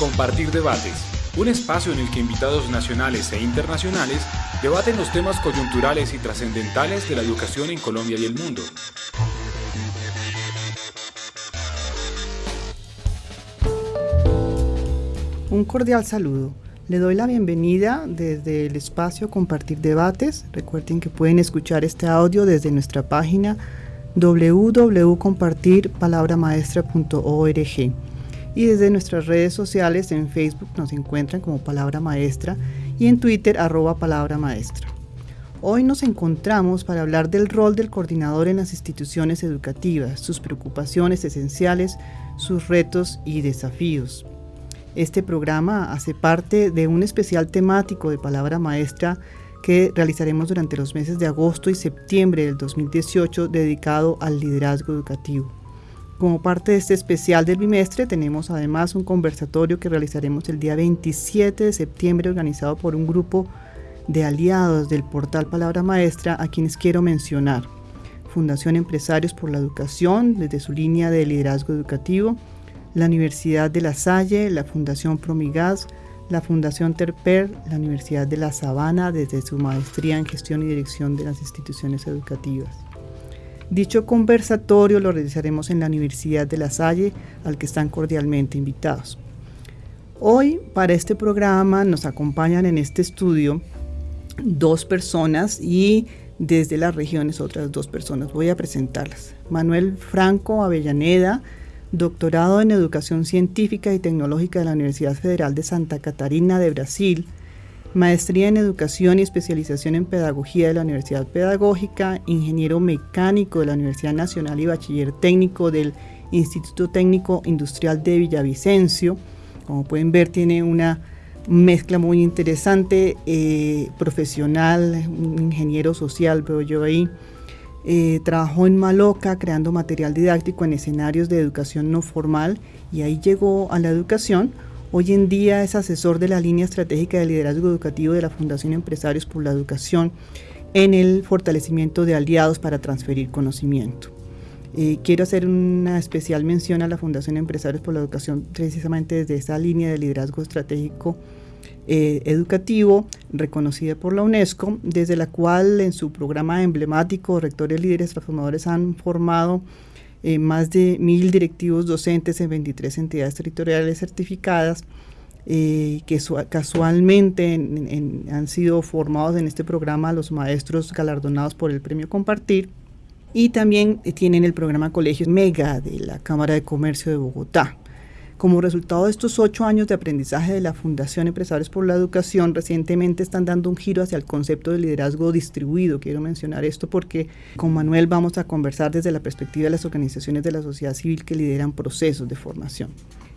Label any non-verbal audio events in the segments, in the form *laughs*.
Compartir Debates, un espacio en el que invitados nacionales e internacionales debaten los temas coyunturales y trascendentales de la educación en Colombia y el mundo. Un cordial saludo. Le doy la bienvenida desde el espacio Compartir Debates. Recuerden que pueden escuchar este audio desde nuestra página www.compartirpalabramaestra.org y desde nuestras redes sociales en Facebook nos encuentran como Palabra Maestra y en Twitter arroba Palabra Maestra. Hoy nos encontramos para hablar del rol del coordinador en las instituciones educativas, sus preocupaciones esenciales, sus retos y desafíos. Este programa hace parte de un especial temático de Palabra Maestra que realizaremos durante los meses de agosto y septiembre del 2018 dedicado al liderazgo educativo. Como parte de este especial del bimestre tenemos además un conversatorio que realizaremos el día 27 de septiembre organizado por un grupo de aliados del portal Palabra Maestra a quienes quiero mencionar. Fundación Empresarios por la Educación desde su línea de liderazgo educativo, la Universidad de La Salle, la Fundación Promigas, la Fundación Terper, la Universidad de La Sabana desde su maestría en gestión y dirección de las instituciones educativas. Dicho conversatorio lo realizaremos en la Universidad de La Salle, al que están cordialmente invitados. Hoy, para este programa, nos acompañan en este estudio dos personas y desde las regiones otras dos personas. Voy a presentarlas. Manuel Franco Avellaneda, doctorado en Educación Científica y Tecnológica de la Universidad Federal de Santa Catarina de Brasil, maestría en educación y especialización en pedagogía de la Universidad Pedagógica, ingeniero mecánico de la Universidad Nacional y bachiller técnico del Instituto Técnico Industrial de Villavicencio. Como pueden ver, tiene una mezcla muy interesante, eh, profesional, ingeniero social, veo yo ahí. Eh, trabajó en Maloca creando material didáctico en escenarios de educación no formal y ahí llegó a la educación Hoy en día es asesor de la línea estratégica de liderazgo educativo de la Fundación Empresarios por la Educación en el fortalecimiento de aliados para transferir conocimiento. Eh, quiero hacer una especial mención a la Fundación Empresarios por la Educación precisamente desde esa línea de liderazgo estratégico eh, educativo reconocida por la UNESCO, desde la cual en su programa emblemático Rectores Líderes Transformadores han formado eh, más de mil directivos docentes en 23 entidades territoriales certificadas eh, que casualmente han sido formados en este programa los maestros galardonados por el premio Compartir y también tienen el programa Colegios Mega de la Cámara de Comercio de Bogotá. Como resultado de estos ocho años de aprendizaje de la Fundación Empresarios por la Educación, recientemente están dando un giro hacia el concepto de liderazgo distribuido. Quiero mencionar esto porque con Manuel vamos a conversar desde la perspectiva de las organizaciones de la sociedad civil que lideran procesos de formación.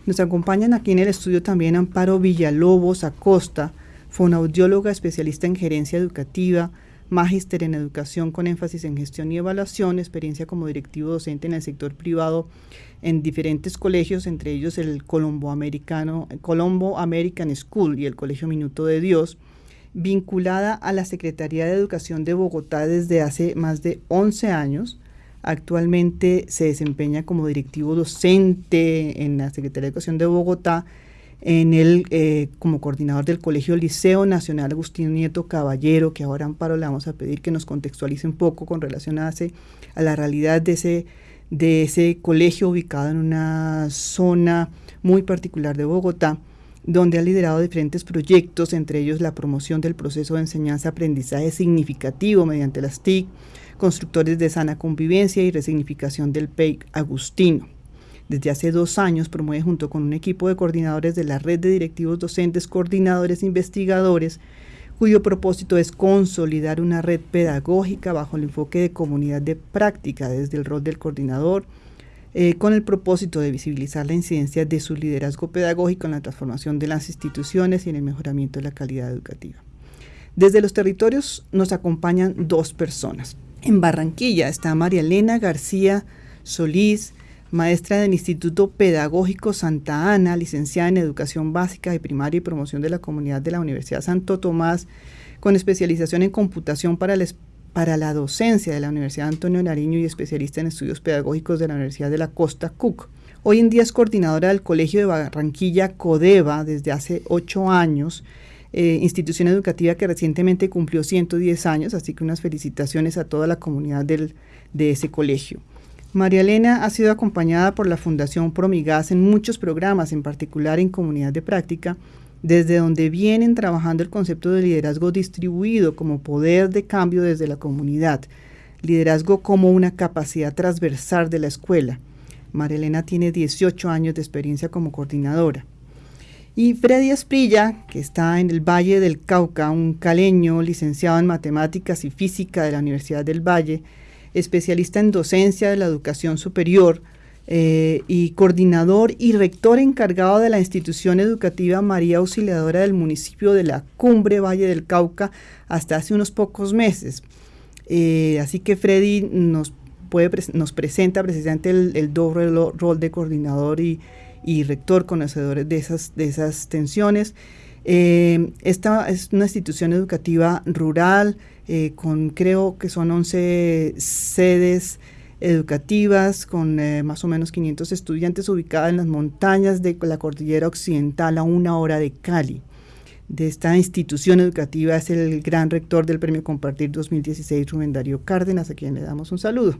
Nos acompañan aquí en el estudio también Amparo Villalobos Acosta, fonaudióloga especialista en gerencia educativa, magíster en educación con énfasis en gestión y evaluación, experiencia como directivo docente en el sector privado en diferentes colegios, entre ellos el Colombo, Americano, Colombo American School y el Colegio Minuto de Dios, vinculada a la Secretaría de Educación de Bogotá desde hace más de 11 años. Actualmente se desempeña como directivo docente en la Secretaría de Educación de Bogotá en el, eh, como coordinador del Colegio Liceo Nacional Agustín Nieto Caballero, que ahora Amparo le vamos a pedir que nos contextualice un poco con relación a, a la realidad de ese, de ese colegio ubicado en una zona muy particular de Bogotá, donde ha liderado diferentes proyectos, entre ellos la promoción del proceso de enseñanza-aprendizaje significativo mediante las TIC, constructores de sana convivencia y resignificación del PEIC Agustino. Desde hace dos años promueve junto con un equipo de coordinadores de la red de directivos docentes, coordinadores investigadores, cuyo propósito es consolidar una red pedagógica bajo el enfoque de comunidad de práctica desde el rol del coordinador, eh, con el propósito de visibilizar la incidencia de su liderazgo pedagógico en la transformación de las instituciones y en el mejoramiento de la calidad educativa. Desde los territorios nos acompañan dos personas. En Barranquilla está María Elena García Solís, maestra del Instituto Pedagógico Santa Ana, licenciada en Educación Básica de Primaria y Promoción de la Comunidad de la Universidad Santo Tomás, con especialización en computación para, la docencia de la Universidad Antonio Nariño y especialista en estudios pedagógicos de la Universidad de la Costa Cook. Hoy en día es coordinadora del Colegio de Barranquilla Codeva desde hace ocho años, eh, institución educativa que recientemente cumplió 110 años, así que unas felicitaciones a toda la comunidad de ese colegio. María Elena ha sido acompañada por la Fundación Promigas en muchos programas, en particular en Comunidad de Práctica, desde donde vienen trabajando el concepto de liderazgo distribuido como poder de cambio desde la comunidad, liderazgo como una capacidad transversal de la escuela. María Elena tiene 18 años de experiencia como coordinadora. Y Freddy Esprilla, que está en el Valle del Cauca, un caleño licenciado en Matemáticas y Física de la Universidad del Valle, especialista en docencia de la educación superior eh, y coordinador y rector encargado de la institución educativa María Auxiliadora del municipio de la Cumbre Valle del Cauca hasta hace unos pocos meses. Eh, así que Freddy nos, nos presenta precisamente el, doble rol de coordinador y, rector conocedores de esas, de esas tensiones. Eh, esta es una institución educativa rural, eh, con creo que son 11 sedes educativas, con eh, más o menos 500 estudiantes ubicada en las montañas de la cordillera occidental a una hora de Cali. De esta institución educativa es el gran rector del Premio Compartir 2016, Rubén Darío Cárdenas, a quien le damos un saludo.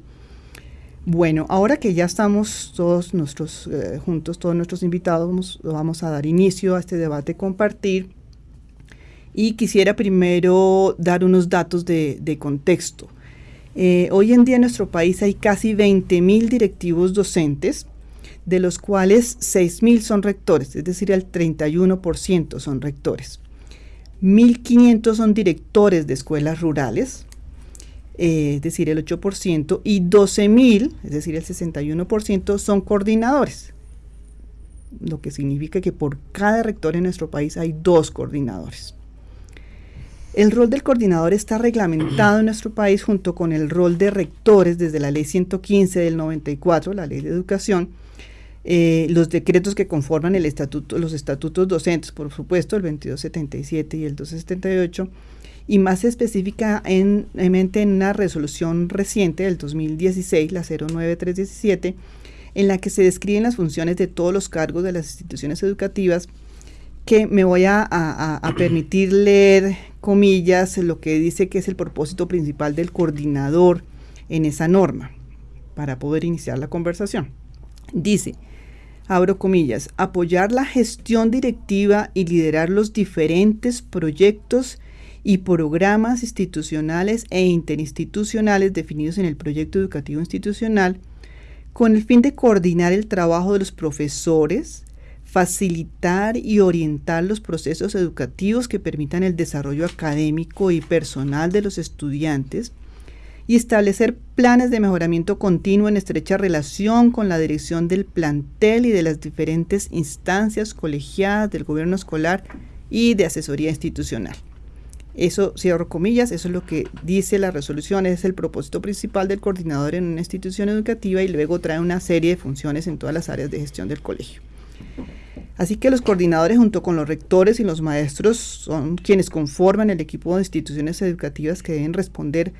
Bueno, ahora que ya estamos todos nuestros eh, juntos, todos nuestros invitados, vamos, vamos a dar inicio a este debate compartir y quisiera primero dar unos datos de, contexto. Eh, hoy en día en nuestro país hay casi 20.000 directivos docentes, de los cuales 6.000 son rectores, es decir, el 31% son rectores. 1.500 son directores de escuelas rurales, eh, es decir, el 8%, y 12.000, es decir, el 61%, son coordinadores, lo que significa que por cada rector en nuestro país hay dos coordinadores. El rol del coordinador está reglamentado en nuestro país junto con el rol de rectores desde la ley 115 del 94, la ley de educación, eh, los decretos que conforman el estatuto, los estatutos docentes, por supuesto, el 2277 y el 278, y más específicamente en una resolución reciente del 2016, la 09317, en la que se describen las funciones de todos los cargos de las instituciones educativas que me voy a, permitir leer comillas lo que dice que es el propósito principal del coordinador en esa norma para poder iniciar la conversación. Dice, abro comillas, apoyar la gestión directiva y liderar los diferentes proyectos y programas institucionales e interinstitucionales definidos en el proyecto educativo institucional con el fin de coordinar el trabajo de los profesores, facilitar y orientar los procesos educativos que permitan el desarrollo académico y personal de los estudiantes y establecer planes de mejoramiento continuo en estrecha relación con la dirección del plantel y de las diferentes instancias colegiadas del gobierno escolar y de asesoría institucional. Eso, cierro comillas, eso es lo que dice la resolución, es el propósito principal del coordinador en una institución educativa y luego trae una serie de funciones en todas las áreas de gestión del colegio. Así que los coordinadores junto con los rectores y los maestros son quienes conforman el equipo de instituciones educativas que deben responder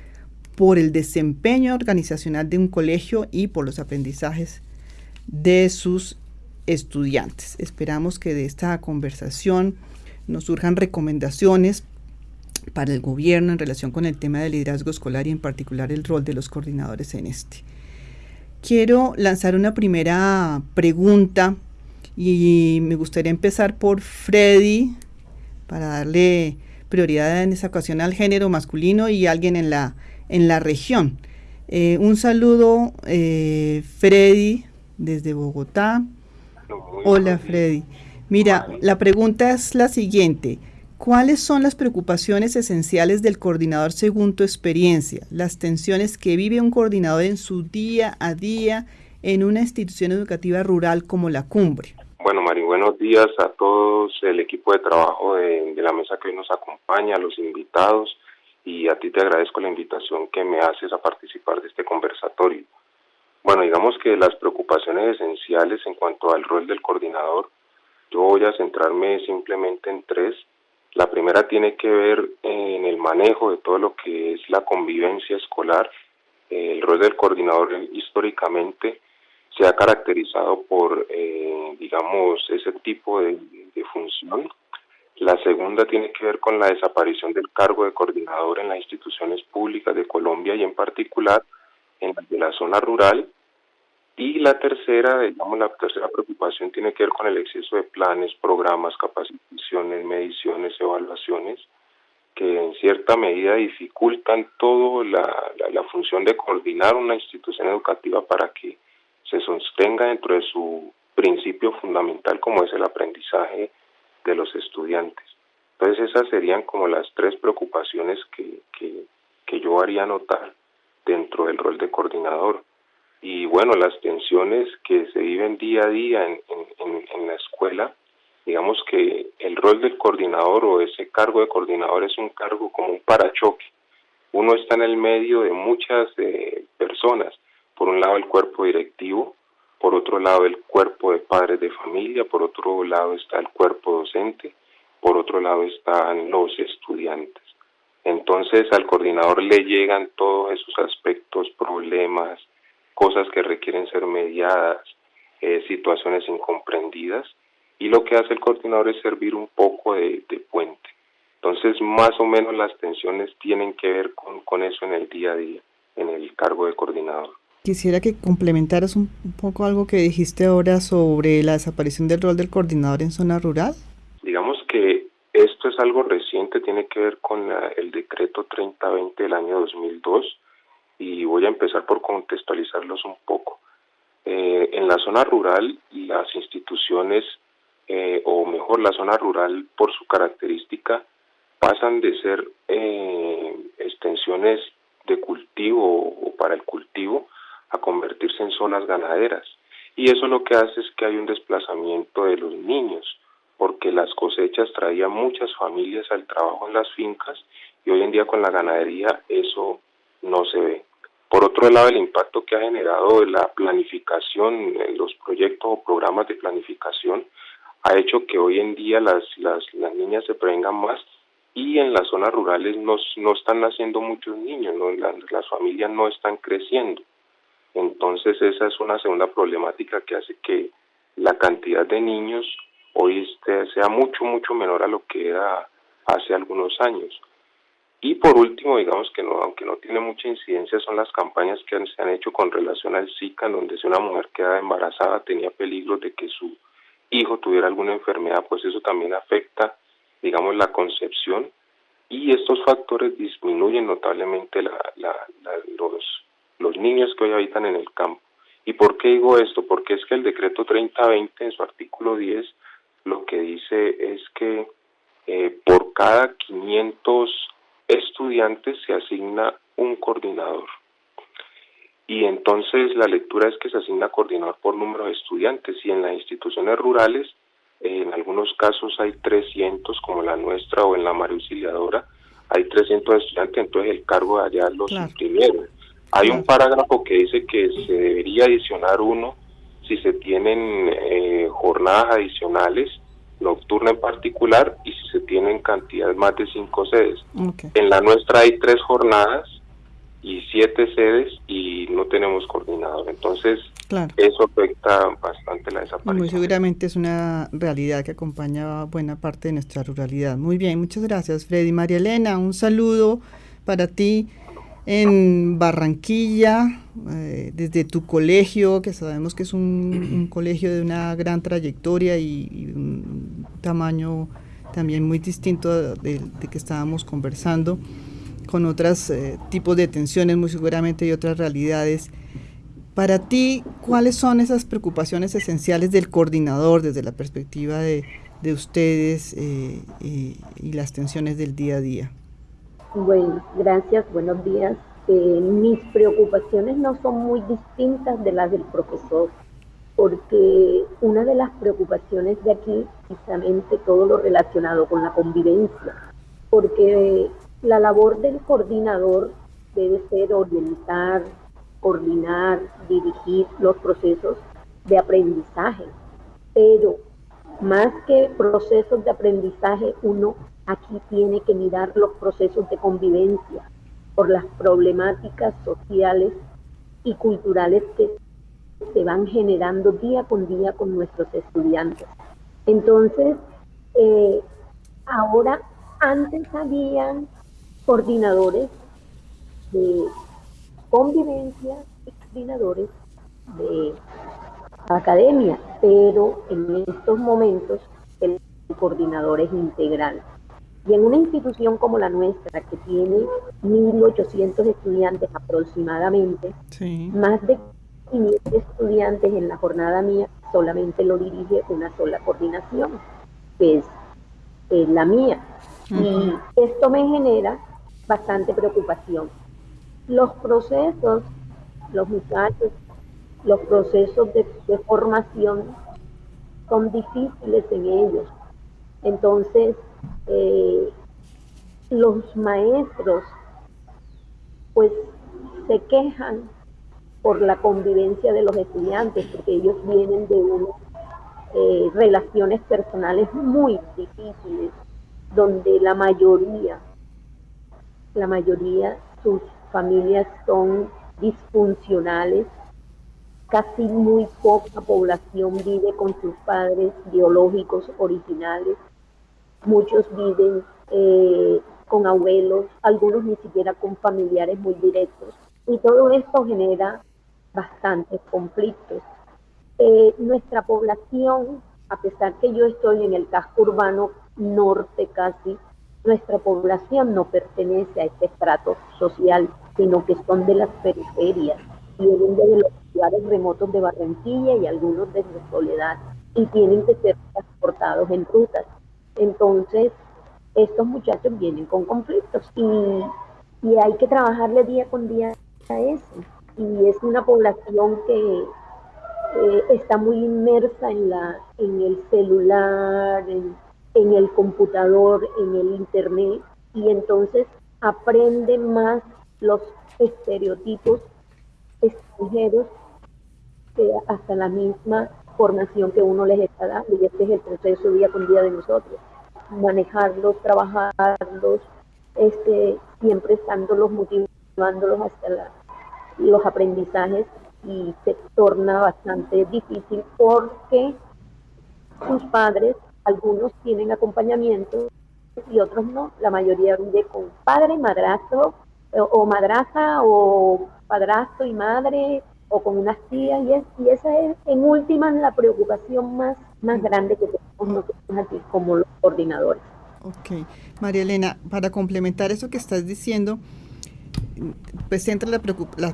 por el desempeño organizacional de un colegio y por los aprendizajes de sus estudiantes. Esperamos que de esta conversación nos surjan recomendaciones para el gobierno en relación con el tema del liderazgo escolar y en particular el rol de los coordinadores en este. Quiero lanzar una primera pregunta y me gustaría empezar por Freddy para darle prioridad en esa ocasión al género masculino y alguien en la, en la región. Eh, un saludo, eh, Freddy, desde Bogotá. Hola, Freddy. Mira, la pregunta es la siguiente. ¿Cuáles son las preocupaciones esenciales del coordinador según tu experiencia? Las tensiones que vive un coordinador en su día a día en una institución educativa rural como la Cumbre. Bueno, Mari, buenos días a todos el equipo de trabajo de, la mesa que hoy nos acompaña, a los invitados y a ti te agradezco la invitación que me haces a participar de este conversatorio. Bueno, digamos que las preocupaciones esenciales en cuanto al rol del coordinador, yo voy a centrarme simplemente en tres. La primera tiene que ver en el manejo de todo lo que es la convivencia escolar. El rol del coordinador históricamente se ha caracterizado por, eh, digamos, ese tipo de, función. La segunda tiene que ver con la desaparición del cargo de coordinador en las instituciones públicas de Colombia y en particular en la de la zona rural. Y la tercera, digamos, la tercera preocupación tiene que ver con el exceso de planes, programas, capacitaciones, mediciones, evaluaciones, que en cierta medida dificultan todo la, la función de coordinar una institución educativa para que se sostenga dentro de su principio fundamental como es el aprendizaje de los estudiantes. Entonces esas serían como las tres preocupaciones que, que, yo haría notar dentro del rol de coordinador. Y bueno, las tensiones que se viven día a día en, en, la escuela, digamos que el rol del coordinador o ese cargo de coordinador es un cargo como un parachoque. Uno está en el medio de muchas eh, personas por un lado el cuerpo directivo, por otro lado el cuerpo de padres de familia, por otro lado está el cuerpo docente, por otro lado están los estudiantes. Entonces al coordinador le llegan todos esos aspectos, problemas, cosas que requieren ser mediadas, eh, situaciones incomprendidas, y lo que hace el coordinador es servir un poco de, puente. Entonces más o menos las tensiones tienen que ver con, con eso en el día a día, en el cargo de coordinador. Quisiera que complementaras un, poco algo que dijiste ahora sobre la desaparición del rol del coordinador en zona rural. Digamos que esto es algo reciente, tiene que ver con el decreto 3020 del año 2002 y voy a empezar por contextualizarlos un poco. Eh, en la zona rural, las instituciones, eh, o mejor, la zona rural por su característica, pasan de ser eh, extensiones de cultivo o para el cultivo convertirse en zonas ganaderas. Y eso lo que hace es que hay un desplazamiento de los niños, porque las cosechas traían muchas familias al trabajo en las fincas y hoy en día con la ganadería eso no se ve. Por otro lado, el impacto que ha generado la planificación, en los proyectos o programas de planificación, ha hecho que hoy en día las, las, niñas se prevengan más y en las zonas rurales no, no están naciendo muchos niños, ¿no? las familias no están creciendo. Entonces esa es una segunda problemática que hace que la cantidad de niños hoy este, sea mucho, mucho menor a lo que era hace algunos años. Y por último, digamos que no, aunque no tiene mucha incidencia, son las campañas que se han hecho con relación al Zika, donde si una mujer queda embarazada tenía peligro de que su hijo tuviera alguna enfermedad, pues eso también afecta, digamos, la concepción y estos factores disminuyen notablemente la, la, los, los niños que hoy habitan en el campo. ¿Y por qué digo esto? Porque es que el decreto 3020 en su artículo 10 lo que dice es que eh, por cada 500 estudiantes se asigna un coordinador. Y entonces la lectura es que se asigna coordinador por número de estudiantes y en las instituciones rurales, en algunos casos hay 300 como la nuestra o en la María Auxiliadora, hay 300 estudiantes, entonces el cargo de allá los imprimieron. Hay un parágrafo que dice que se debería adicionar uno si se tienen eh, jornadas adicionales, nocturna en particular, y si se tienen cantidades más de cinco sedes. En la nuestra hay tres jornadas y siete sedes y no tenemos coordinador. Entonces, eso afecta bastante la desaparición. Muy seguramente es una realidad que acompaña buena parte de nuestra ruralidad. Muy bien, muchas gracias, Freddy. María Elena, un saludo para ti en Barranquilla, eh, desde tu colegio, que sabemos que es un, colegio de una gran trayectoria y, un tamaño también muy distinto de, que estábamos conversando, con otros eh, tipos de tensiones muy seguramente y otras realidades. Para ti, ¿cuáles son esas preocupaciones esenciales del coordinador desde la perspectiva de, ustedes eh, y las tensiones del día a día? Bueno, gracias, buenos días. Eh, mis preocupaciones no son muy distintas de las del profesor, porque una de las preocupaciones de aquí, precisamente todo lo relacionado con la convivencia, porque la labor del coordinador debe ser orientar, coordinar, dirigir los procesos de aprendizaje, pero más que procesos de aprendizaje, uno aquí tiene que mirar los procesos de convivencia por las problemáticas sociales y culturales que se van generando día con día con nuestros estudiantes. Entonces, eh, ahora, antes habían coordinadores de convivencia y coordinadores de academia, pero en estos momentos el coordinador es integral. Y en una institución como la nuestra, que tiene 1.800 estudiantes aproximadamente, más de 500 estudiantes en la jornada mía, solamente lo dirige una sola coordinación, que es, la mía. Y esto me genera bastante preocupación. Los procesos, los muchachos, los procesos de, de formación son difíciles en ellos. Entonces, eh, los maestros pues se quejan por la convivencia de los estudiantes, porque ellos vienen de unas eh, relaciones personales muy difíciles, donde la mayoría, la mayoría, sus familias son disfuncionales, casi muy poca población vive con sus padres biológicos originales, muchos viven eh, con abuelos, algunos ni siquiera con familiares muy directos. Y todo esto genera bastantes conflictos. Eh, nuestra población, a pesar que yo estoy en el casco urbano norte casi, nuestra población no pertenece a este estrato social, sino que son de las periferias, vienen de los lugares remotos de Barranquilla y algunos de Soledad, y tienen que ser transportados en rutas. Entonces, estos muchachos vienen con conflictos y, hay que trabajarle día con día a eso. Y es una población que eh, está muy inmersa en, la, en el celular, en, en el computador, en el internet, y entonces aprende más los estereotipos extranjeros que hasta la misma formación que uno les está dando y este es el proceso día con día de nosotros. Manejarlos, trabajarlos, este, siempre estándolos, motivándolos hasta los aprendizajes y se torna bastante difícil porque sus padres, algunos tienen acompañamiento y otros no. La mayoría vive con padre, madrastro o madraza o padrastro y madre o con unas tías y, es, y esa es en última la preocupación más, más grande que tenemos nosotros aquí como los coordinadores. Ok, María Elena, para complementar eso que estás diciendo, pues entra la,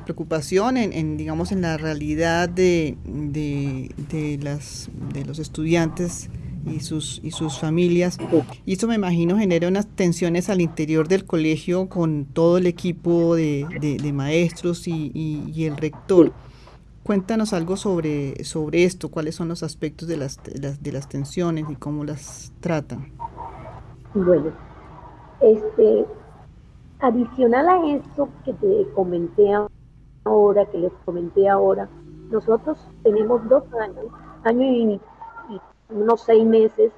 preocupación en, digamos, en la realidad de, de, las, de los estudiantes y sus, y sus familias. Y eso me imagino genera unas tensiones al interior del colegio con todo el equipo de, de, maestros y, y, el rector. Cuéntanos algo sobre, sobre esto, cuáles son los aspectos de las, de las, tensiones y cómo las tratan. Bueno, este, adicional a esto que te comenté ahora, que les comenté ahora, nosotros tenemos dos años, año y unos seis meses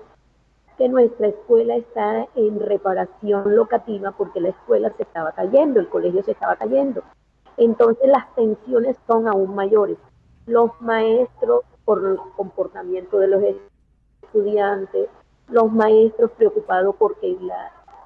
que nuestra escuela está en reparación locativa porque la escuela se estaba cayendo, el colegio se estaba cayendo. Entonces las tensiones son aún mayores. Los maestros por el comportamiento de los estudiantes, los maestros preocupados porque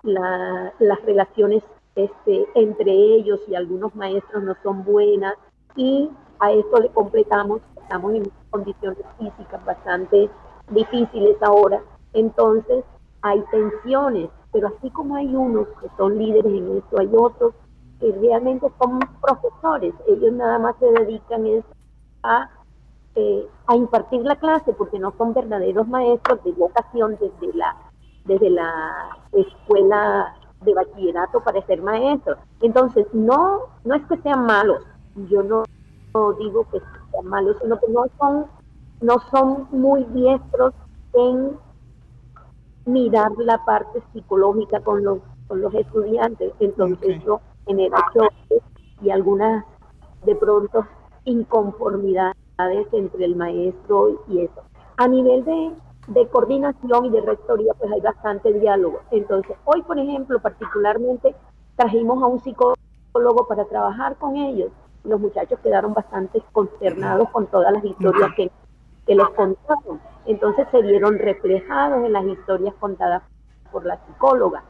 las relaciones este, entre ellos y algunos maestros no son buenas y a esto le completamos, estamos en condiciones físicas bastante difíciles ahora. Entonces hay tensiones, pero así como hay unos que son líderes en esto, hay otros que realmente son profesores. Ellos nada más se dedican a, eh, a impartir la clase porque no son verdaderos maestros de vocación desde la, desde la escuela de bachillerato para ser maestros. Entonces, no, no es que sean malos, yo no, no digo que sean malos, sino que no son no son muy diestros en mirar la parte psicológica con los, con los estudiantes. Entonces eso genera choques y algunas de pronto inconformidades entre el maestro y eso. A nivel de, de coordinación y de rectoría, pues hay bastante diálogo. Entonces, hoy, por ejemplo, particularmente trajimos a un psicólogo para trabajar con ellos los muchachos quedaron bastante consternados con todas las historias que, que les contaron. Entonces se vieron reflejados en las historias contadas por la psicóloga.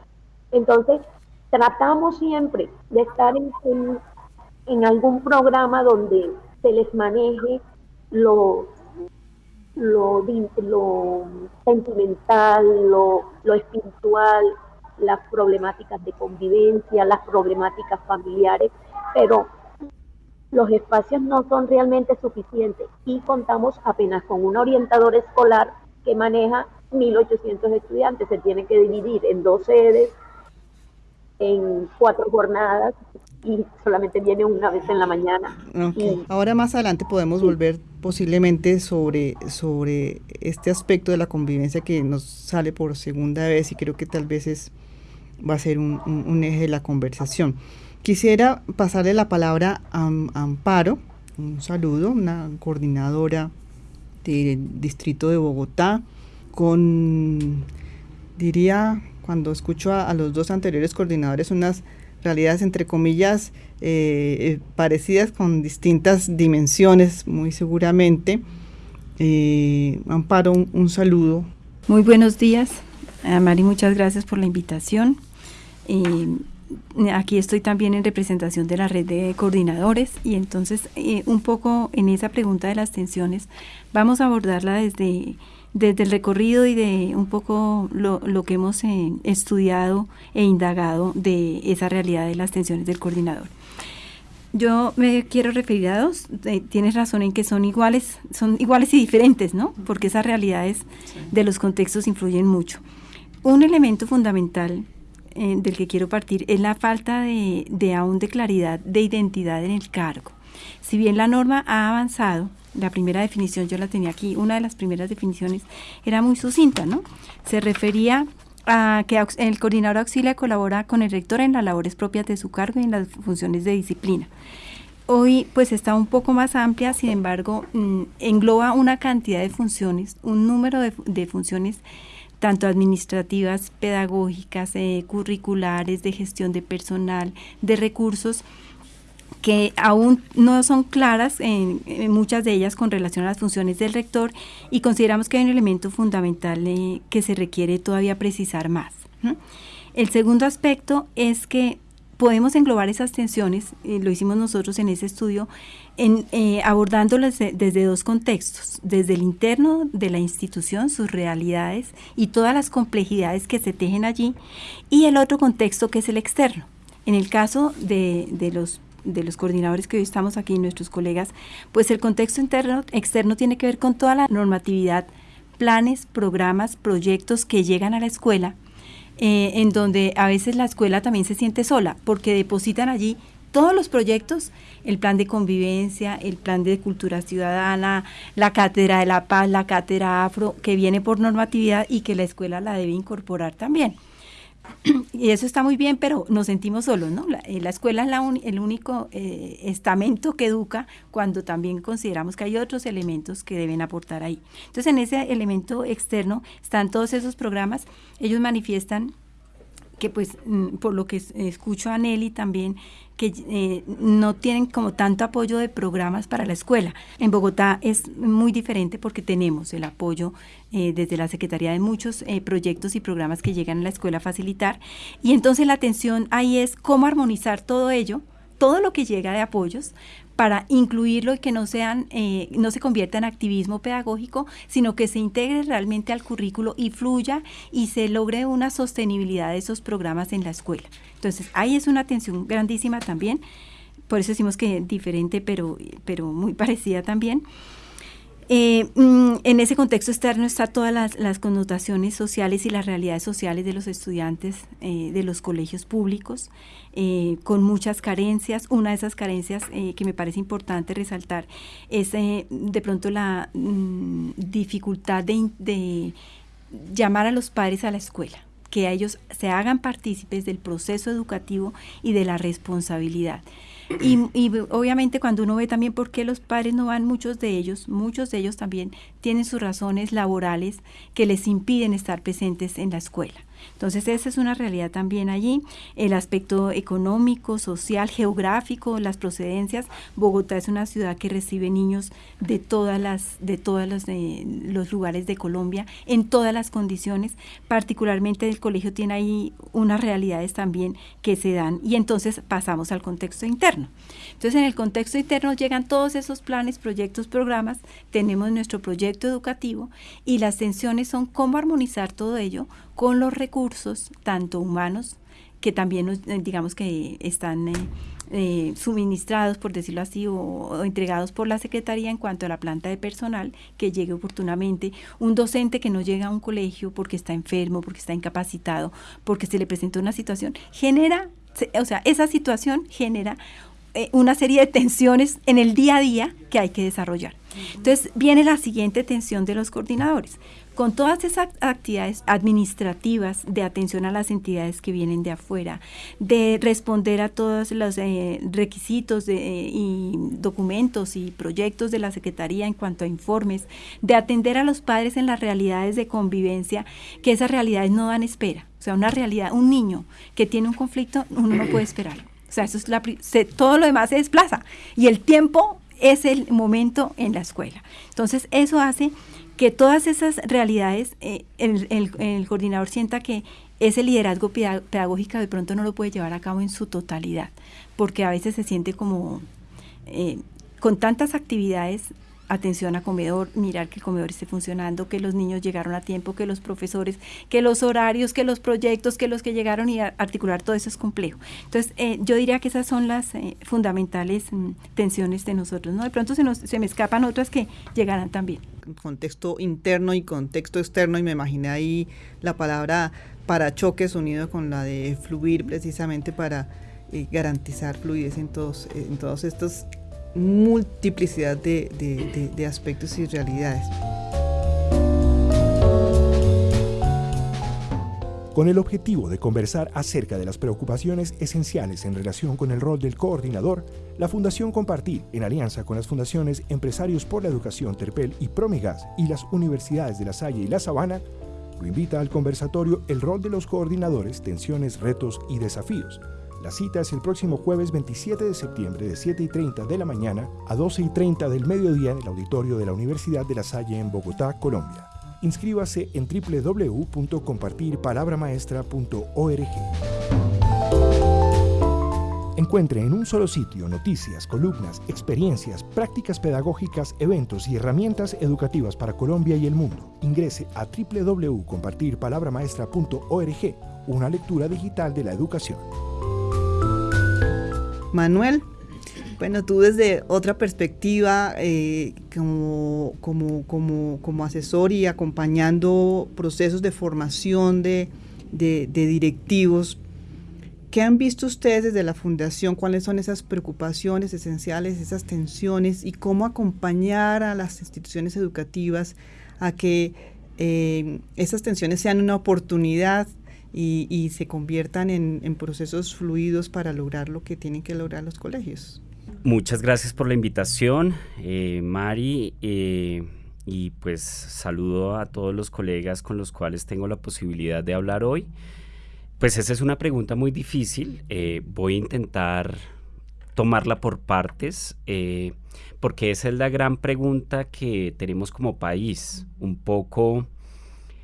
Entonces, tratamos siempre de estar en, algún programa donde se les maneje lo, lo, lo sentimental, lo, lo espiritual, las problemáticas de convivencia, las problemáticas familiares, pero los espacios no son realmente suficientes y contamos apenas con un orientador escolar que maneja 1.800 estudiantes. Se tiene que dividir en dos sedes, en cuatro jornadas y solamente viene una vez en la mañana. Ahora más adelante podemos volver posiblemente sobre, sobre este aspecto de la convivencia que nos sale por segunda vez y creo que tal vez es, va a ser un, un, eje de la conversación. Quisiera pasarle la palabra a, a Amparo, un saludo, una coordinadora del distrito de Bogotá, con, diría, cuando escucho a, los dos anteriores coordinadores, unas realidades entre comillas eh, eh, parecidas con distintas dimensiones, muy seguramente. Eh, Amparo, un, saludo. Muy buenos días, Mari, muchas gracias por la invitación. aquí estoy también en representación de la red de coordinadores y entonces un poco en esa pregunta de las tensiones vamos a abordarla desde desde el recorrido y de un poco lo, lo que hemos eh, estudiado e indagado de esa realidad de las tensiones del coordinador. Yo me quiero referir a dos, eh, tienes razón en que son iguales, son iguales y diferentes, ¿no? Porque esas realidades de los contextos influyen mucho. Un elemento fundamental eh, del que quiero partir es la falta de, de aún de claridad de identidad en el cargo. Si bien la norma ha avanzado, la primera definición yo la tenía aquí, una de las primeras definiciones era muy sucinta, ¿no? Se refería a que el coordinador auxilia colabora con el rector en las labores propias de su cargo y en las funciones de disciplina. Hoy pues está un poco más amplia, sin embargo, mm, engloba una cantidad de funciones, un número de, funciones tanto administrativas, pedagógicas, eh, curriculares, de gestión de personal, de recursos, que aún no son claras en, muchas de ellas con relación a las funciones del rector y consideramos que hay un elemento fundamental eh, que se requiere todavía precisar más. El segundo aspecto es que podemos englobar esas tensiones, lo hicimos nosotros en ese estudio, en, eh, abordándolas desde dos contextos, desde el interno de la institución, sus realidades y todas las complejidades que se tejen allí, y el otro contexto que es el externo. En el caso de, de los de los coordinadores que hoy estamos aquí, nuestros colegas, pues el contexto interno, externo tiene que ver con toda la normatividad, planes, programas, proyectos que llegan a la escuela, eh, en donde a veces la escuela también se siente sola, porque depositan allí todos los proyectos, el plan de convivencia, el plan de cultura ciudadana, la cátedra de la paz, la cátedra afro, que viene por normatividad y que la escuela la debe incorporar también. Y eso está muy bien, pero nos sentimos solos, ¿no? La, eh, escuela es el único eh, estamento que educa cuando también consideramos que hay otros elementos que deben aportar ahí. Entonces, en ese elemento externo están todos esos programas, ellos manifiestan que pues mm, por lo que escucho a Nelly también, que eh, no tienen como tanto apoyo de programas para la escuela. En Bogotá es muy diferente porque tenemos el apoyo eh, desde la Secretaría de muchos eh, proyectos y programas que llegan a la escuela a facilitar. Y entonces la atención ahí es cómo armonizar todo ello, todo lo que llega de apoyos para incluirlo y que no sean, eh, no se convierta en activismo pedagógico, sino que se integre realmente al currículo y fluya y se logre una sostenibilidad de esos programas en la escuela. Entonces, ahí es una atención grandísima también, por eso decimos que diferente, pero, pero muy *laughs* parecida también. Eh, mm, en ese contexto externo están todas las, connotaciones sociales y las realidades sociales de los estudiantes eh, de los colegios públicos, eh, con muchas carencias. Una de esas carencias que me parece importante resaltar es de pronto la mm, dificultad de, llamar a los padres a la escuela que ellos se hagan partícipes del proceso educativo y de la responsabilidad. Y, obviamente cuando uno ve también por qué los padres no van, muchos de ellos, muchos de ellos también tienen sus razones laborales que les impiden estar presentes en la escuela. Entonces esa es una realidad también allí. El aspecto económico, social, geográfico, las procedencias. Bogotá es una ciudad que recibe niños de todas las, de todos los, los lugares de Colombia, en todas las condiciones. Particularmente el colegio tiene ahí unas realidades también que se dan y entonces pasamos al contexto interno. Entonces en el contexto interno llegan todos esos planes, proyectos, programas. Tenemos nuestro proyecto educativo y las tensiones son cómo armonizar todo ello con los recursos, tanto humanos, que también eh, digamos que están eh, eh, suministrados, por decirlo así, o, entregados por la Secretaría en cuanto a la planta de personal, que llegue oportunamente. Un docente que no llega a un colegio porque está enfermo, porque está incapacitado, porque se le presentó una situación, genera, o sea, esa situación genera una serie de tensiones en el día a día que hay que desarrollar. Entonces viene la siguiente tensión de los coordinadores con todas esas actividades administrativas de atención a las entidades que vienen de afuera, de responder a todos los eh, requisitos de, eh, y documentos y proyectos de la Secretaría en cuanto a informes, de atender a los padres en las realidades de convivencia, que esas realidades no dan espera. O sea, una realidad, un niño que tiene un conflicto, uno no puede esperarlo. O sea, eso es la, todo lo demás se desplaza y el tiempo es el momento en la escuela. Entonces, eso hace que todas esas realidades, eh, el, coordinador sienta que ese liderazgo pedagógico de pronto no lo puede llevar a cabo en su totalidad, porque a veces se siente como eh, con tantas actividades atención a comedor, mirar que el comedor esté funcionando, que los niños llegaron a tiempo, que los profesores, que los horarios, que los proyectos, que los que llegaron y articular todo eso es complejo. Entonces, eh, yo diría que esas son las eh, fundamentales mm, tensiones de nosotros, ¿no? De pronto se, nos, se me escapan otras que llegarán también. Contexto interno y contexto externo, y me imaginé ahí la palabra para choques unido con la de fluir precisamente para eh, garantizar fluidez en todos, en todos estos multiplicidad de, aspectos y realidades. Con el objetivo de conversar acerca de las preocupaciones esenciales en relación con el rol del coordinador, la Fundación Compartir, en alianza con las fundaciones Empresarios por la Educación Terpel y Promigas y las universidades de La Salle y La Sabana, lo invita al conversatorio El rol de los coordinadores, tensiones, retos y desafíos, la cita es el próximo jueves 27 de septiembre de 7 y 30 de la mañana a 12 y 30 del mediodía en el auditorio de la Universidad de La Salle en Bogotá, Colombia. Inscríbase en www.compartirpalabramaestra.org. Encuentre en un solo sitio noticias, columnas, experiencias, prácticas pedagógicas, eventos y herramientas educativas para Colombia y el mundo. Ingrese a www.compartirpalabramaestra.org, una lectura digital de la educación. Manuel, bueno, tú desde otra perspectiva, eh, como, como, como, asesor y acompañando procesos de formación de, directivos, ¿qué han visto ustedes desde la fundación? ¿Cuáles son esas preocupaciones esenciales, esas tensiones y cómo acompañar a las instituciones educativas a que eh, esas tensiones sean una oportunidad y, se conviertan en, procesos fluidos para lograr lo que tienen que lograr los colegios. Muchas gracias por la invitación, eh, Mari. Eh, y pues saludo a todos los colegas con los cuales tengo la posibilidad de hablar hoy. Pues esa es una pregunta muy difícil. Eh, voy a intentar tomarla por partes, porque esa es la gran pregunta que tenemos como país. Un poco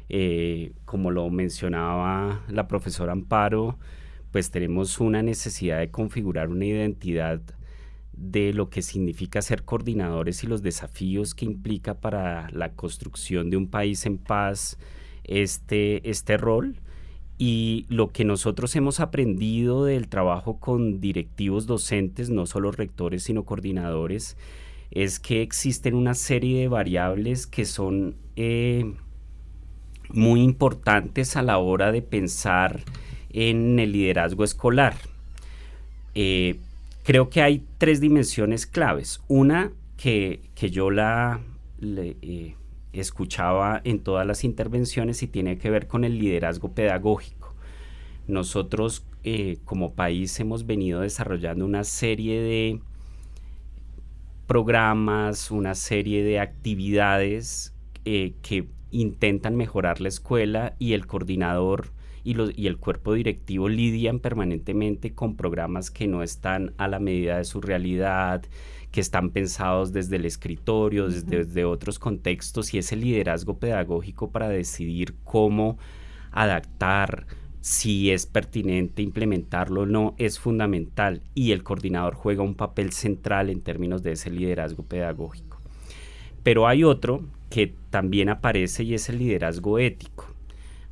eh, como lo mencionaba la profesora Amparo, pues tenemos una necesidad de configurar una identidad de lo que significa ser coordinadores y los desafíos que implica para la construcción de un país en paz este, este rol. Y lo que nosotros hemos aprendido del trabajo con directivos docentes, no solo rectores, sino coordinadores, es que existen una serie de variables que son eh, muy importantes a la hora de pensar en el liderazgo escolar. Eh, creo que hay tres dimensiones claves. Una que, yo la eh, escuchaba en todas las intervenciones y tiene que ver con el liderazgo pedagógico. Nosotros eh, como país hemos venido desarrollando una serie de programas, una serie de actividades que intentan mejorar la escuela y el coordinador y, y, el cuerpo directivo lidian permanentemente con programas que no están a la medida de su realidad, que están pensados desde el escritorio, desde, otros contextos y ese liderazgo pedagógico para decidir cómo adaptar, si es pertinente implementarlo o no, es fundamental y el coordinador juega un papel central en términos de ese liderazgo pedagógico. Pero hay otro que también aparece y es el liderazgo ético.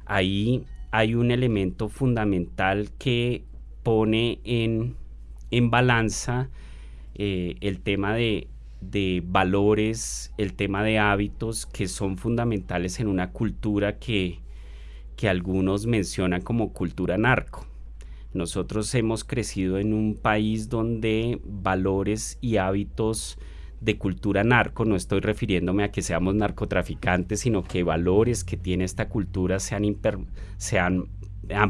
Ahí hay un elemento fundamental que pone en, en balanza eh, el tema de, valores, el tema de hábitos que son fundamentales en una cultura que, que algunos mencionan como cultura narco. Nosotros hemos crecido en un país donde valores y hábitos de cultura narco, no estoy refiriéndome a que seamos narcotraficantes, sino que valores que tiene esta cultura se han, se han,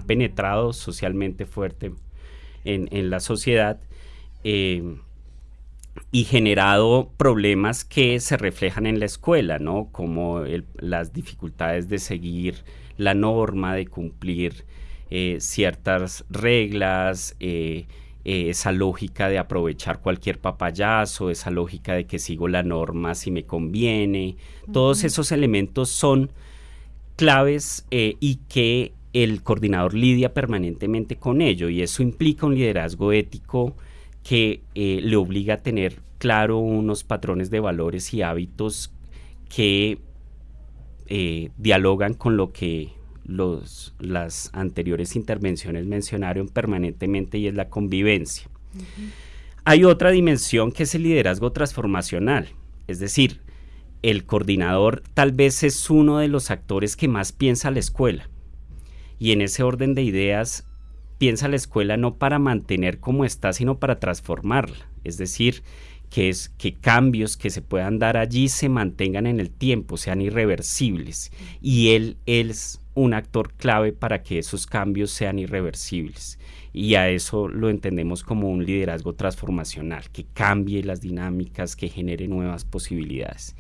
penetrado socialmente fuerte en, la sociedad. Eh, y generado problemas que se reflejan en la escuela, ¿no? Como las dificultades de seguir la norma, de cumplir eh, ciertas reglas, eh, eh, esa lógica de aprovechar cualquier papayazo, esa lógica de que sigo la norma si me conviene. Todos esos elementos son claves y que el coordinador lidia permanentemente con ello y eso implica un liderazgo ético que eh, le obliga a tener claro unos patrones de valores y hábitos que eh, dialogan con lo que los, las anteriores intervenciones mencionaron permanentemente y es la convivencia. Hay otra dimensión que es el liderazgo transformacional, es decir, el coordinador tal vez es uno de los actores que más piensa la escuela y en ese orden de ideas piensa la escuela no para mantener como está, sino para transformarla. Es decir, que, es, que cambios que se puedan dar allí se mantengan en el tiempo, sean irreversibles. Y él, es un actor clave para que esos cambios sean irreversibles. Y a eso lo entendemos como un liderazgo transformacional, que cambie las dinámicas, que genere nuevas posibilidades.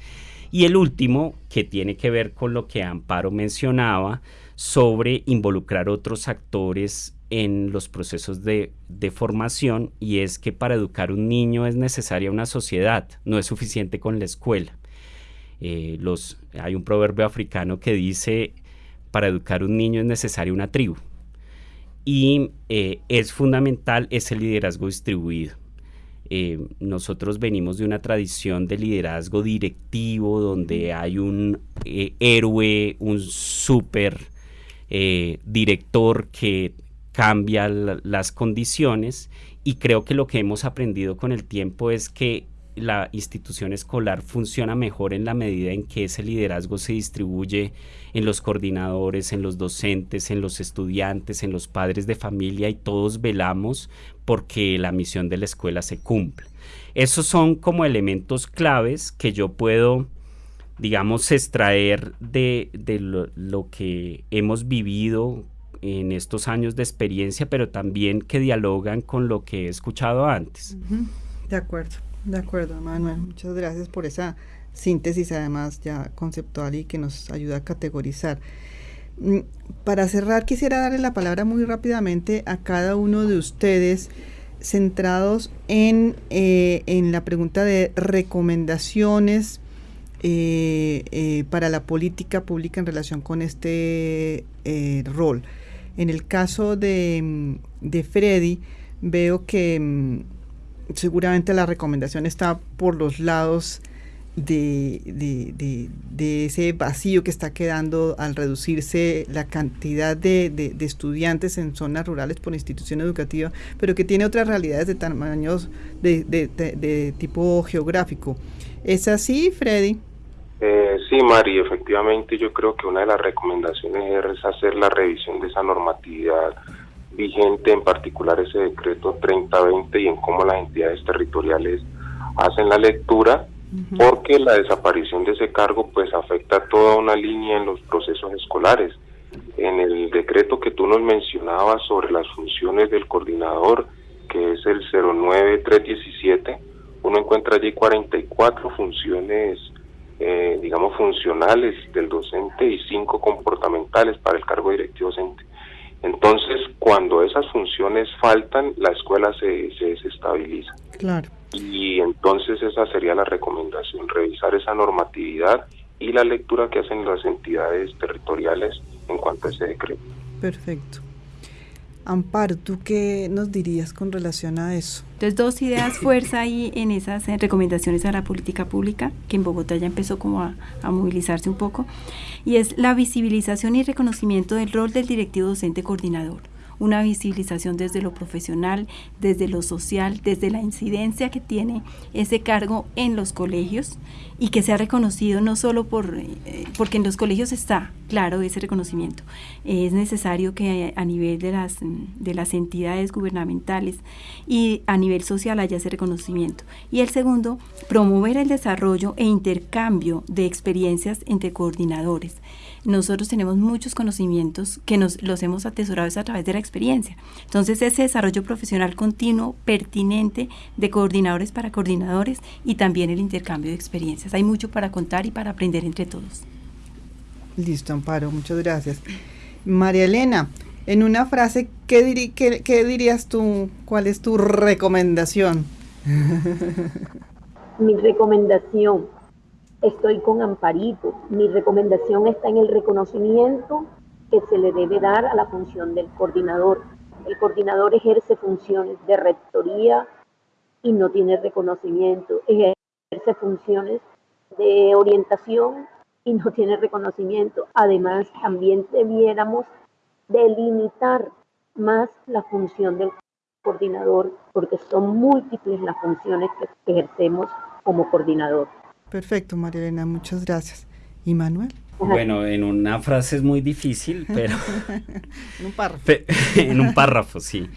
Y el último, que tiene que ver con lo que Amparo mencionaba, sobre involucrar otros actores en los procesos de, formación y es que para educar un niño es necesaria una sociedad, no es suficiente con la escuela. Eh, hay un proverbio africano que dice, para educar un niño es necesaria una tribu. Y eh, es fundamental ese liderazgo distribuido. Eh, nosotros venimos de una tradición de liderazgo directivo donde hay un héroe, un súper director que cambia las condiciones y creo que lo que hemos aprendido con el tiempo es que la institución escolar funciona mejor en la medida en que ese liderazgo se distribuye en los coordinadores, en los docentes, en los estudiantes, en los padres de familia y todos velamos porque la misión de la escuela se cumpla. Esos son como elementos claves que yo puedo, digamos, extraer de, lo que hemos vivido en estos años de experiencia, pero también que dialogan con lo que he escuchado antes. De acuerdo, de acuerdo, Manuel. Muchas gracias por esa síntesis, además ya conceptual y que nos ayuda a categorizar. Mm, para cerrar, quisiera darle la palabra muy rápidamente a cada uno de ustedes centrados en, eh, en la pregunta de recomendaciones eh, eh, para la política pública en relación con este rol. En el caso de, mm, de Freddy, veo que mm, seguramente la recomendación está por los lados de, de, ese vacío que está quedando al reducirse la cantidad de, estudiantes en zonas rurales por institución educativa, pero que tiene otras realidades de tamaños de, tipo geográfico. ¿Es así, Freddy? Eh, sí, Mari, efectivamente yo creo que una de las recomendaciones es hacer la revisión de esa normatividad vigente, en particular ese decreto 3020 y en cómo las entidades territoriales hacen la lectura, porque la desaparición de ese cargo pues afecta toda una línea en los procesos escolares. en el decreto que tú nos mencionabas sobre las funciones del coordinador, que es el 09317, uno encuentra allí 44 funciones, eh, digamos, funcionales del docente y 5 comportamentales para el cargo directivo docente. Entonces, cuando esas funciones faltan, la escuela se, se desestabiliza. Claro. Y entonces esa sería la recomendación, revisar esa normatividad y la lectura que hacen las entidades territoriales en cuanto a ese decreto. Perfecto. Amparo, ¿tú qué nos dirías con relación a eso? Entonces, dos ideas fuerza ahí en esas eh, recomendaciones a la política pública, que en Bogotá ya empezó como a, a, movilizarse un poco, y es la visibilización y reconocimiento del rol del directivo docente coordinador una visibilización desde lo profesional, desde lo social, desde la incidencia que tiene ese cargo en los colegios y que sea reconocido no solo por, eh, porque en los colegios está claro ese reconocimiento, es necesario que a nivel de las, de las entidades gubernamentales y a nivel social haya ese reconocimiento. Y el segundo, promover el desarrollo e intercambio de experiencias entre coordinadores nosotros tenemos muchos conocimientos que nos los hemos atesorado a través de la experiencia. Entonces, ese desarrollo profesional continuo, pertinente, de coordinadores para coordinadores y también el intercambio de experiencias. Hay mucho para contar y para aprender entre todos. Listo, Amparo, muchas gracias. María Elena, en una frase, ¿qué, qué dirías tú? ¿Cuál es tu recomendación? *laughs* Mi recomendación estoy con Amparito. Mi recomendación está en el reconocimiento que se le debe dar a la función del coordinador. El coordinador ejerce funciones de rectoría y no tiene reconocimiento. Ejerce funciones de orientación y no tiene reconocimiento. Además, también debiéramos delimitar más la función del coordinador porque son múltiples las funciones que ejercemos como coordinador. Perfecto, María Elena, muchas gracias. ¿Y Manuel? Bueno, en una frase es muy difícil, *laughs* pero... en un párrafo. *laughs* en un párrafo, sí.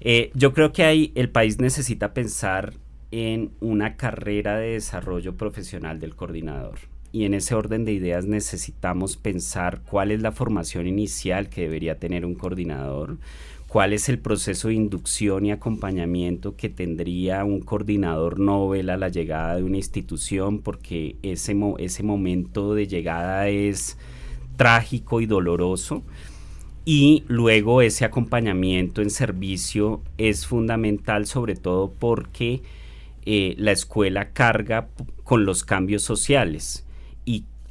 Eh, yo creo que hay, el país necesita pensar en una carrera de desarrollo profesional del coordinador. Y en ese orden de ideas necesitamos pensar cuál es la formación inicial que debería tener un coordinador, cuál es el proceso de inducción y acompañamiento que tendría un coordinador Nobel a la llegada de una institución, porque ese, ese momento de llegada es trágico y doloroso. Y luego ese acompañamiento en servicio es fundamental, sobre todo porque eh, la escuela carga con los cambios sociales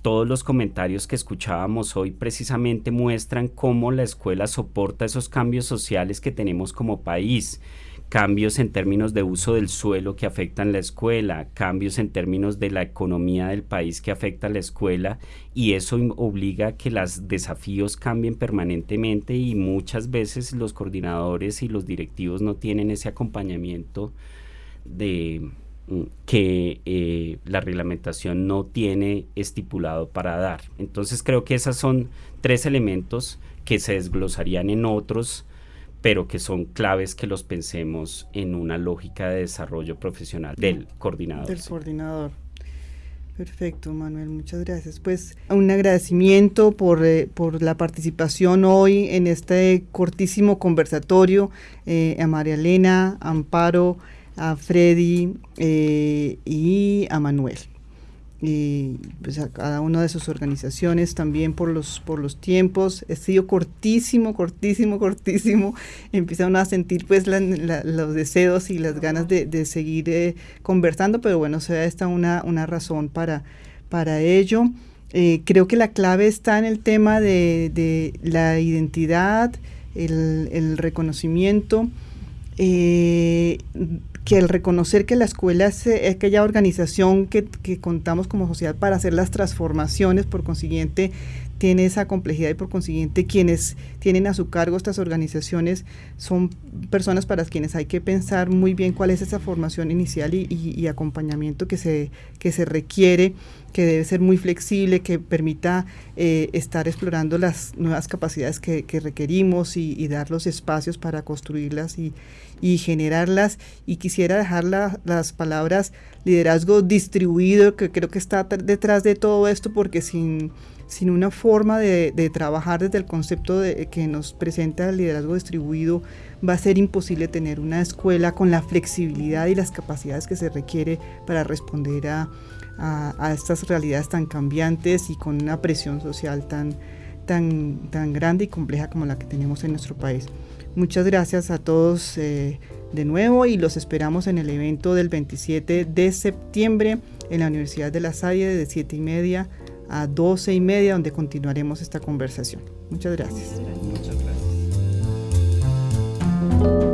todos los comentarios que escuchábamos hoy precisamente muestran cómo la escuela soporta esos cambios sociales que tenemos como país. Cambios en términos de uso del suelo que afectan la escuela, cambios en términos de la economía del país que afecta a la escuela y eso obliga a que los desafíos cambien permanentemente y muchas veces los coordinadores y los directivos no tienen ese acompañamiento de, que eh, la reglamentación no tiene estipulado para dar. Entonces creo que esos son tres elementos que se desglosarían en otros, pero que son claves que los pensemos en una lógica de desarrollo profesional del coordinador. Del coordinador. Perfecto, Manuel, muchas gracias. Pues un agradecimiento por, eh, por la participación hoy en este cortísimo conversatorio eh, a María Elena, Amparo, a Freddy eh, y a Manuel. Y pues a cada una de sus organizaciones también por los, por los tiempos. Ha sido cortísimo, cortísimo, cortísimo. *laughs* Empieza uno a sentir pues los deseos y las ganas de, seguir eh, conversando, pero bueno, se da esta una, una razón para, para ello. Eh, creo que la clave está en el tema de, la identidad, el, el reconocimiento. Eh, que el reconocer que la escuela es eh, aquella organización que, que, contamos como sociedad para hacer las transformaciones, por consiguiente tiene esa complejidad y por consiguiente quienes tienen a su cargo estas organizaciones son personas para quienes hay que pensar muy bien cuál es esa formación inicial y, acompañamiento que se, que se requiere, que debe ser muy flexible, que permita eh, estar explorando las nuevas capacidades que, requerimos y, dar los espacios para construirlas y, generarlas. Y quisiera dejar las palabras liderazgo distribuido, que creo que está detrás de todo esto, porque sin sin una forma de, trabajar desde el concepto que nos presenta el liderazgo distribuido, va a ser imposible tener una escuela con la flexibilidad y las capacidades que se requiere para responder a, estas realidades tan cambiantes y con una presión social tan, tan, tan grande y compleja como la que tenemos en nuestro país. Muchas gracias a todos eh, de nuevo y los esperamos en el evento del 27 de septiembre en la Universidad de La Salle de 7 y media a 12 y media, donde continuaremos esta conversación. Muchas gracias. Muchas gracias.